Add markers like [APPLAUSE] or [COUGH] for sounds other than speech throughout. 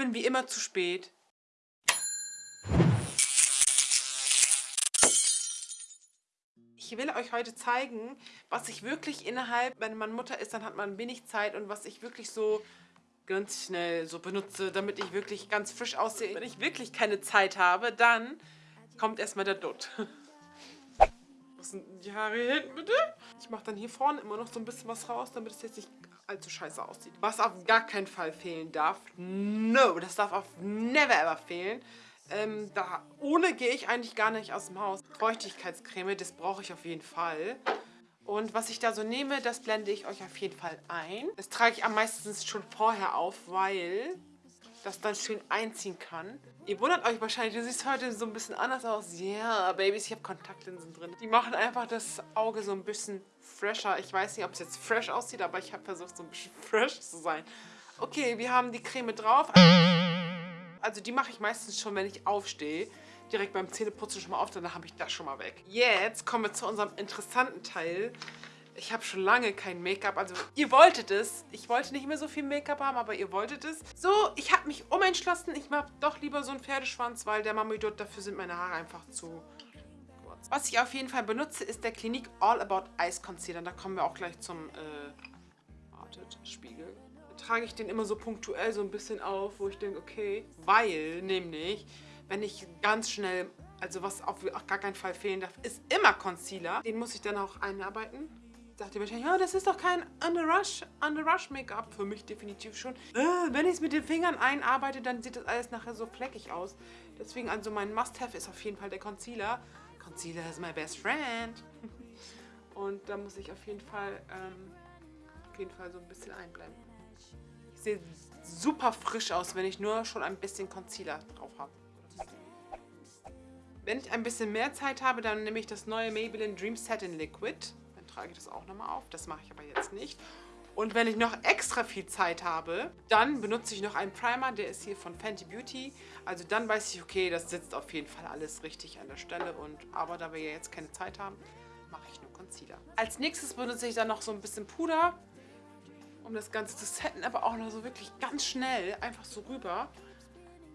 bin wie immer zu spät. Ich will euch heute zeigen, was ich wirklich innerhalb, wenn man Mutter ist, dann hat man wenig Zeit und was ich wirklich so ganz schnell so benutze, damit ich wirklich ganz frisch aussehe. Wenn ich wirklich keine Zeit habe, dann kommt erstmal der Dutt. [LAUGHS] Was sind die Haare hinten bitte? Ich mache dann hier vorne immer noch so ein bisschen was raus, damit es jetzt nicht allzu scheiße aussieht. Was auf gar keinen Fall fehlen darf, no, das darf auf never ever fehlen. Ähm, da, ohne gehe ich eigentlich gar nicht aus dem Haus. Feuchtigkeitscreme, das brauche ich auf jeden Fall. Und was ich da so nehme, das blende ich euch auf jeden Fall ein. Das trage ich am meisten schon vorher auf, weil das dann schön einziehen kann. Ihr wundert euch wahrscheinlich, du siehst heute so ein bisschen anders aus. Ja, yeah, Babys, ich habe Kontaktlinsen drin. Die machen einfach das Auge so ein bisschen fresher. Ich weiß nicht, ob es jetzt fresh aussieht, aber ich habe versucht, so ein bisschen [LAUGHS] fresh zu sein. Okay, wir haben die Creme drauf. Also die mache ich meistens schon, wenn ich aufstehe. Direkt beim Zähneputzen schon mal auf, dann habe ich das schon mal weg. Jetzt kommen wir zu unserem interessanten Teil. Ich habe schon lange kein Make-up. Also ihr wolltet es. Ich wollte nicht mehr so viel Make-up haben, aber ihr wolltet es. So, ich habe mich umentschlossen. Ich mache doch lieber so einen Pferdeschwanz, weil der Mamidot, dafür sind meine Haare einfach zu kurz. Was ich auf jeden Fall benutze, ist der Clinique All About Ice Concealer. Da kommen wir auch gleich zum, äh, wartet, Spiegel trage ich den immer so punktuell so ein bisschen auf, wo ich denke, okay, weil nämlich, wenn ich ganz schnell, also was auf gar keinen Fall fehlen darf, ist immer Concealer. Den muss ich dann auch einarbeiten. Sagt ihr wahrscheinlich, ja, das ist doch kein Under Rush, Under Rush Make-up. Für mich definitiv schon. Äh, wenn ich es mit den Fingern einarbeite, dann sieht das alles nachher so fleckig aus. Deswegen, also mein Must-Have ist auf jeden Fall der Concealer. Concealer is my best friend. [LAUGHS] Und da muss ich auf jeden Fall, ähm, auf jeden Fall so ein bisschen einblenden. Ich sehe super frisch aus, wenn ich nur schon ein bisschen Concealer drauf habe. Wenn ich ein bisschen mehr Zeit habe, dann nehme ich das neue Maybelline Dream Satin Liquid. Trage ich das auch nochmal auf. Das mache ich aber jetzt nicht. Und wenn ich noch extra viel Zeit habe, dann benutze ich noch einen Primer. Der ist hier von Fenty Beauty. Also dann weiß ich, okay, das sitzt auf jeden Fall alles richtig an der Stelle. Und Aber da wir ja jetzt keine Zeit haben, mache ich nur Concealer. Als nächstes benutze ich dann noch so ein bisschen Puder um das Ganze zu setten, aber auch noch so wirklich ganz schnell, einfach so rüber,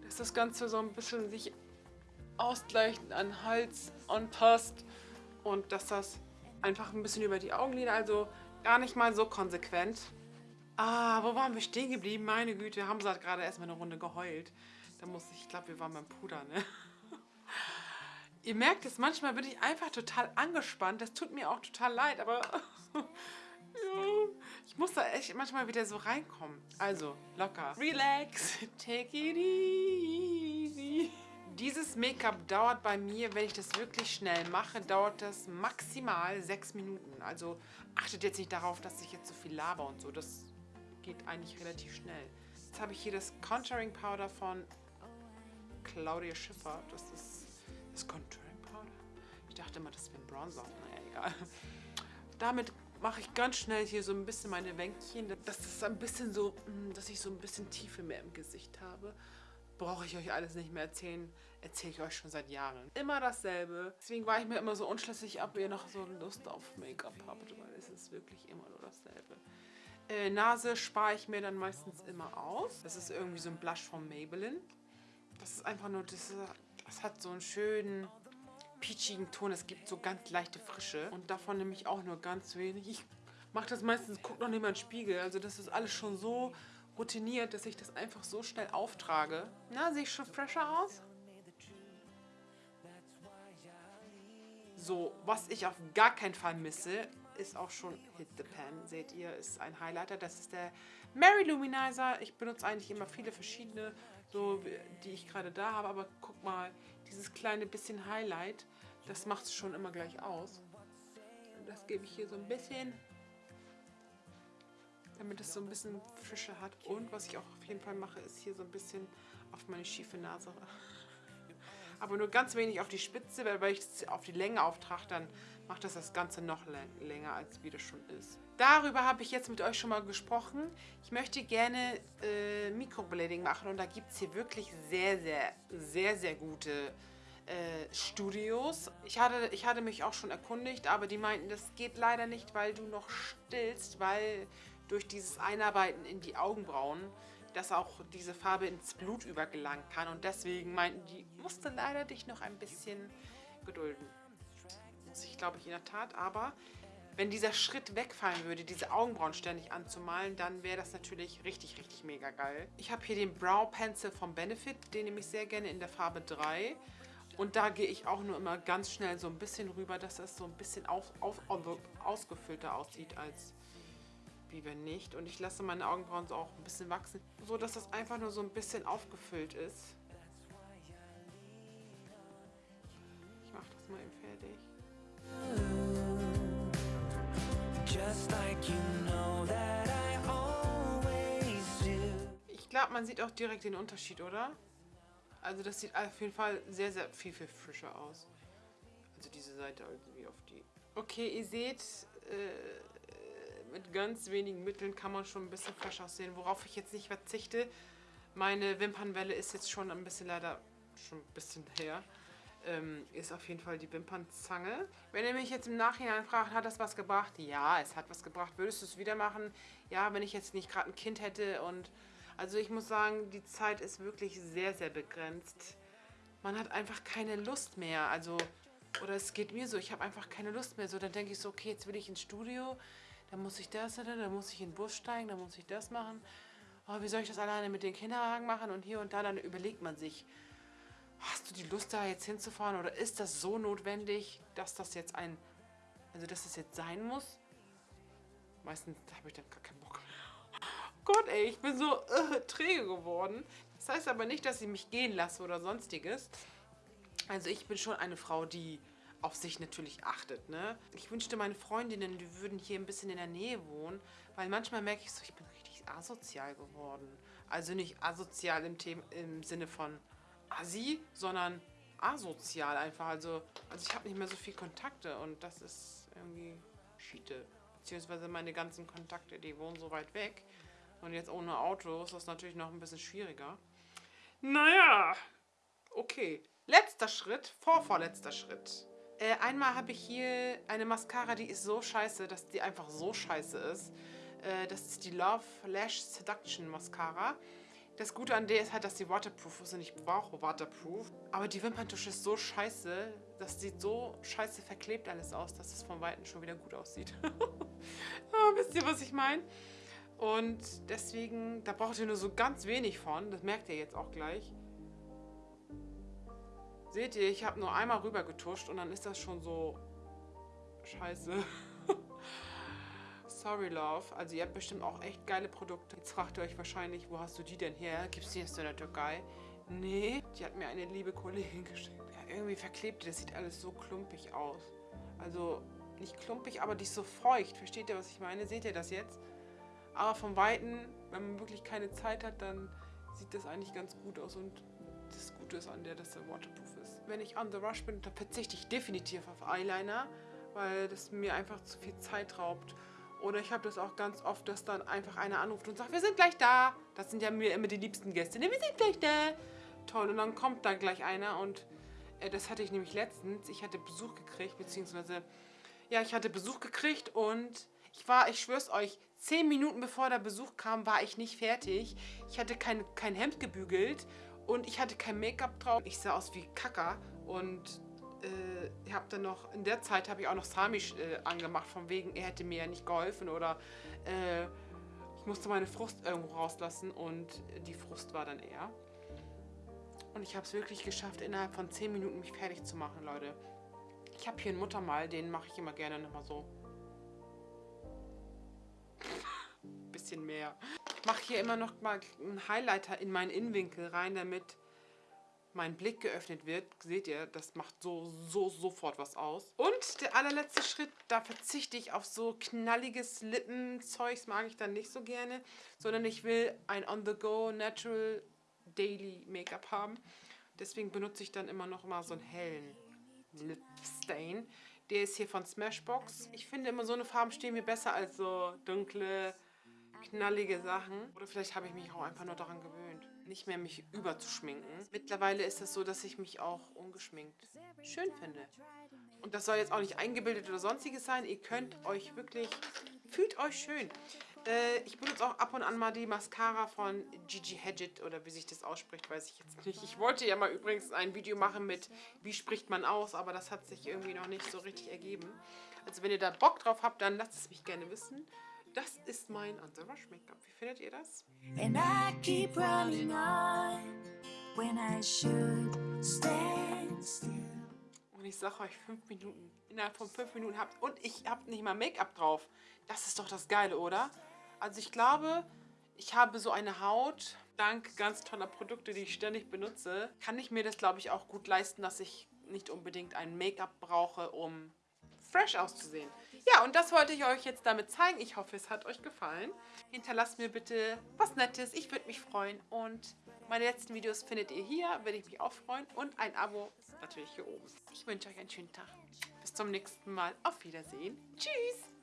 dass das Ganze so ein bisschen sich ausgleicht an Hals anpasst und dass das einfach ein bisschen über die Augenlider, also gar nicht mal so konsequent. Ah, wo waren wir stehen geblieben? Meine Güte, Hamza hat gerade erstmal eine Runde geheult. Da muss ich, ich glaube, wir waren beim Puder, ne? [LAUGHS] Ihr merkt es, manchmal bin ich einfach total angespannt. Das tut mir auch total leid, aber [LAUGHS] Ja, ich muss da echt manchmal wieder so reinkommen. Also, locker. Relax, take it easy. Dieses Make-up dauert bei mir, wenn ich das wirklich schnell mache, dauert das maximal sechs Minuten. Also achtet jetzt nicht darauf, dass ich jetzt so viel laber und so. Das geht eigentlich relativ schnell. Jetzt habe ich hier das Contouring Powder von Claudia Schiffer. Das ist das Contouring Powder. Ich dachte immer, das wäre ein Bronzer. Naja, egal. Damit mache ich ganz schnell hier so ein bisschen meine Wänkchen. Das ist ein bisschen so, mm, dass ich so ein bisschen Tiefe mehr im Gesicht habe. Brauche ich euch alles nicht mehr erzählen. Erzähle ich euch schon seit Jahren. Immer dasselbe. Deswegen war ich mir immer so unschlüssig, ob ihr noch so Lust auf Make-up habt, weil es ist wirklich immer nur dasselbe. Äh, Nase spare ich mir dann meistens immer aus. Das ist irgendwie so ein Blush von Maybelline. Das ist einfach nur, das, das hat so einen schönen peachigen Ton. Es gibt so ganz leichte Frische. Und davon nehme ich auch nur ganz wenig. Ich mache das meistens, gucke noch nicht mal in den Spiegel. Also das ist alles schon so routiniert, dass ich das einfach so schnell auftrage. Na, sehe ich schon fresher aus? So, was ich auf gar keinen Fall misse, ist auch schon Hit the Pan. Seht ihr, ist ein Highlighter. Das ist der Mary Luminizer. Ich benutze eigentlich immer viele verschiedene, so die ich gerade da habe. Aber guck mal, dieses kleine bisschen Highlight, das macht es schon immer gleich aus. Und das gebe ich hier so ein bisschen, damit es so ein bisschen Frische hat. Und was ich auch auf jeden Fall mache, ist hier so ein bisschen auf meine schiefe Nase. [LAUGHS] Aber nur ganz wenig auf die Spitze, weil wenn ich es auf die Länge auftrage, dann macht das das Ganze noch länger, als wie das schon ist. Darüber habe ich jetzt mit euch schon mal gesprochen. Ich möchte gerne äh, Mikroblading machen und da gibt es hier wirklich sehr, sehr, sehr, sehr gute äh, Studios. Ich hatte, ich hatte mich auch schon erkundigt, aber die meinten, das geht leider nicht, weil du noch stillst, weil durch dieses Einarbeiten in die Augenbrauen dass auch diese Farbe ins Blut übergelangen kann. Und deswegen meinten die, musste leider dich noch ein bisschen gedulden. Muss ich, glaube ich, in der Tat. Aber wenn dieser Schritt wegfallen würde, diese Augenbrauen ständig anzumalen, dann wäre das natürlich richtig, richtig mega geil. Ich habe hier den Brow Pencil vom Benefit, den nehme ich sehr gerne in der Farbe 3. Und da gehe ich auch nur immer ganz schnell so ein bisschen rüber, dass das so ein bisschen auf, auf, ausgefüllter aussieht als wie wenn nicht. Und ich lasse meine Augenbrauen so auch ein bisschen wachsen, so dass das einfach nur so ein bisschen aufgefüllt ist. Ich mache das mal eben fertig. Ich glaube, man sieht auch direkt den Unterschied, oder? Also das sieht auf jeden Fall sehr, sehr viel, viel frischer aus. Also diese Seite also wie auf die. Okay, ihr seht, äh, mit ganz wenigen Mitteln kann man schon ein bisschen fresh aussehen. Worauf ich jetzt nicht verzichte, meine Wimpernwelle ist jetzt schon ein bisschen leider schon ein bisschen her ähm, ist auf jeden Fall die Wimpernzange. Wenn ihr mich jetzt im Nachhinein fragt, hat das was gebracht? Ja, es hat was gebracht. Würdest du es wieder machen? Ja, wenn ich jetzt nicht gerade ein Kind hätte und... Also ich muss sagen, die Zeit ist wirklich sehr, sehr begrenzt. Man hat einfach keine Lust mehr. Also, oder es geht mir so, ich habe einfach keine Lust mehr. So, dann denke ich so, okay, jetzt will ich ins Studio, dann muss ich das, dann muss ich in den Bus steigen, dann muss ich das machen. Oh, wie soll ich das alleine mit den Kinderwagen machen? Und hier und da, dann überlegt man sich, hast du die Lust da jetzt hinzufahren oder ist das so notwendig, dass das jetzt ein, also dass das jetzt sein muss? Meistens habe ich dann gar keinen Bock. Gott ey, ich bin so äh, träge geworden. Das heißt aber nicht, dass ich mich gehen lasse oder sonstiges. Also ich bin schon eine Frau, die auf sich natürlich achtet. Ne? Ich wünschte, meine Freundinnen, die würden hier ein bisschen in der Nähe wohnen, weil manchmal merke ich so, ich bin richtig asozial geworden. Also nicht asozial im, Thema, im Sinne von assi, sondern asozial einfach. Also, also ich habe nicht mehr so viel Kontakte und das ist irgendwie Schiete. Beziehungsweise meine ganzen Kontakte, die wohnen so weit weg. Und jetzt ohne Auto ist das natürlich noch ein bisschen schwieriger. Naja, okay. Letzter Schritt, vorvorletzter Schritt. Äh, einmal habe ich hier eine Mascara, die ist so scheiße, dass die einfach so scheiße ist. Äh, das ist die Love Lash Seduction Mascara. Das Gute an der ist halt, dass die waterproof ist und ich brauche waterproof. Aber die Wimperntusche ist so scheiße, das sieht so scheiße verklebt alles aus, dass es von Weitem schon wieder gut aussieht. [LAUGHS] ah, wisst ihr, was ich meine? Und deswegen, da braucht ihr nur so ganz wenig von. Das merkt ihr jetzt auch gleich. Seht ihr, ich habe nur einmal rüber getuscht und dann ist das schon so scheiße. [LAUGHS] Sorry Love. Also ihr habt bestimmt auch echt geile Produkte. Jetzt fragt ihr euch wahrscheinlich, wo hast du die denn her? Gibt es die jetzt in der Türkei? Nee, die hat mir eine liebe Kollegin [LAUGHS] geschickt. Ja, irgendwie verklebt. Das sieht alles so klumpig aus. Also nicht klumpig, aber die ist so feucht. Versteht ihr, was ich meine? Seht ihr das jetzt? Aber vom Weiten, wenn man wirklich keine Zeit hat, dann sieht das eigentlich ganz gut aus. Und das Gute ist an der, dass er waterproof. Wenn ich on the rush bin, dann verzichte ich definitiv auf Eyeliner, weil das mir einfach zu viel Zeit raubt. Oder ich habe das auch ganz oft, dass dann einfach einer anruft und sagt, wir sind gleich da. Das sind ja mir immer die liebsten Gäste. Ne, wir sind gleich da. Toll, und dann kommt da gleich einer und äh, das hatte ich nämlich letztens. Ich hatte Besuch gekriegt, beziehungsweise, ja, ich hatte Besuch gekriegt und ich war, ich schwör's euch, zehn Minuten bevor der Besuch kam, war ich nicht fertig. Ich hatte kein, kein Hemd gebügelt und ich hatte kein Make-up drauf. Ich sah aus wie Kacker und äh, habe dann noch, in der Zeit habe ich auch noch Sami äh, angemacht, von wegen, er hätte mir ja nicht geholfen oder äh, ich musste meine Frust irgendwo rauslassen und die Frust war dann er. Und ich habe es wirklich geschafft, innerhalb von 10 Minuten mich fertig zu machen, Leute. Ich habe hier einen Muttermal, den mache ich immer gerne nochmal so. [LAUGHS] Bisschen mehr. Mache hier immer noch mal einen Highlighter in meinen Innenwinkel rein, damit mein Blick geöffnet wird, seht ihr, das macht so, so, sofort was aus. Und der allerletzte Schritt, da verzichte ich auf so knalliges Lippenzeugs, mag ich dann nicht so gerne, sondern ich will ein On-the-Go Natural Daily Make-up haben. Deswegen benutze ich dann immer noch mal so einen hellen Lip Stain. Der ist hier von Smashbox. Ich finde immer so eine Farben stehen mir besser als so dunkle, knallige Sachen. Oder vielleicht habe ich mich auch einfach nur daran gewöhnt nicht mehr mich überzuschminken. Mittlerweile ist es so, dass ich mich auch ungeschminkt schön finde. Und das soll jetzt auch nicht eingebildet oder sonstiges sein. Ihr könnt euch wirklich, fühlt euch schön. Äh, ich benutze auch ab und an mal die Mascara von Gigi Hadid oder wie sich das ausspricht, weiß ich jetzt nicht. Ich wollte ja mal übrigens ein Video machen mit, wie spricht man aus, aber das hat sich irgendwie noch nicht so richtig ergeben. Also wenn ihr da Bock drauf habt, dann lasst es mich gerne wissen. Das ist mein Anti-Rush Make-up. Wie findet ihr das? And I keep running on when I should stand still. Und ich sage euch, fünf Minuten. Innerhalb von fünf Minuten habt. Und ich habe nicht mal Make-up drauf. Das ist doch das Geile, oder? Also ich glaube, ich habe so eine Haut, dank ganz toller Produkte, die ich ständig benutze, kann ich mir das, glaube ich, auch gut leisten, dass ich nicht unbedingt ein Make-up brauche, um fresh auszusehen. Ja, und das wollte ich euch jetzt damit zeigen. Ich hoffe, es hat euch gefallen. Hinterlasst mir bitte was Nettes. Ich würde mich freuen. Und meine letzten Videos findet ihr hier. Würde ich mich auch freuen. Und ein Abo natürlich hier oben. Ich wünsche euch einen schönen Tag. Bis zum nächsten Mal. Auf Wiedersehen. Tschüss.